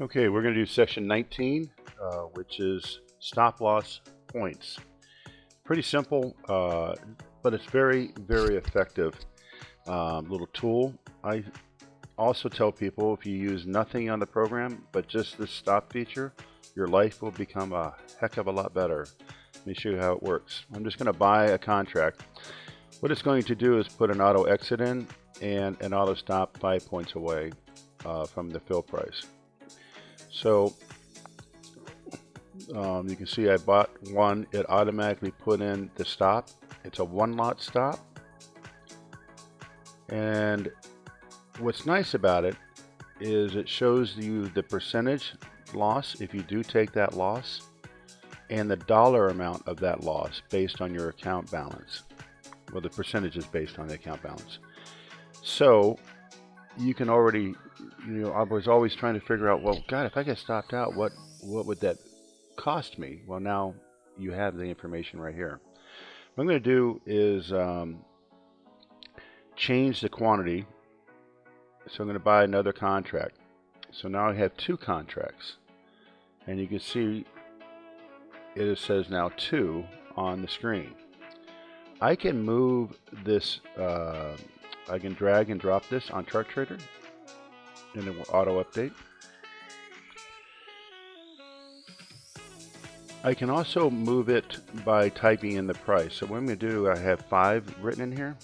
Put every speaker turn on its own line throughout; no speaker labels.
Okay, we're going to do section 19, uh, which is stop loss points. Pretty simple, uh, but it's very, very effective um, little tool. I also tell people if you use nothing on the program, but just this stop feature, your life will become a heck of a lot better. Let me show you how it works. I'm just going to buy a contract. What it's going to do is put an auto exit in and an auto stop five points away uh, from the fill price. So um, you can see I bought one, it automatically put in the stop. It's a one lot stop. And what's nice about it is it shows you the percentage loss if you do take that loss and the dollar amount of that loss based on your account balance. Well, the percentage is based on the account balance. So you can already you know, I was always trying to figure out, well, God, if I get stopped out, what what would that cost me? Well, now you have the information right here. What I'm going to do is um, change the quantity. So I'm going to buy another contract. So now I have two contracts. And you can see it says now two on the screen. I can move this, uh, I can drag and drop this on Chart Trader and it will auto update. I can also move it by typing in the price. So what I'm going to do, I have 5 written in here.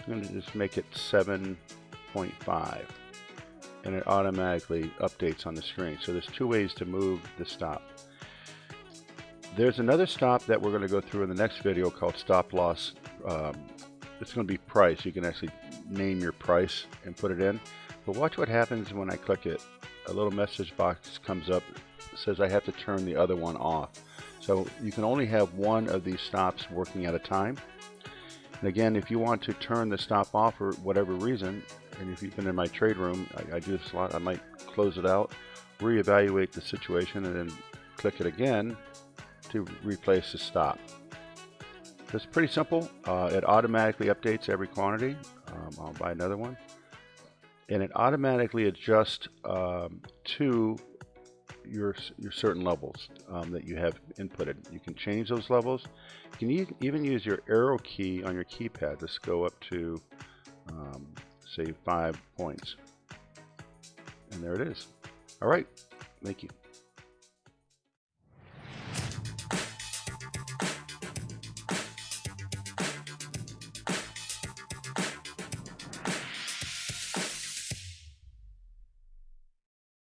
I'm going to just make it 7.5 and it automatically updates on the screen. So there's two ways to move the stop. There's another stop that we're going to go through in the next video called stop loss. Um, it's going to be price. You can actually name your price and put it in. But watch what happens when I click it. A little message box comes up says I have to turn the other one off. So you can only have one of these stops working at a time. And again, if you want to turn the stop off for whatever reason, and if you've been in my trade room, I, I do this a lot, I might close it out, reevaluate the situation, and then click it again to replace the stop. It's pretty simple. Uh, it automatically updates every quantity. Um, I'll buy another one and it automatically adjusts um, to your your certain levels um, that you have inputted. You can change those levels. You can even use your arrow key on your keypad to go up to um, say five points. And there it is. All right. Thank you.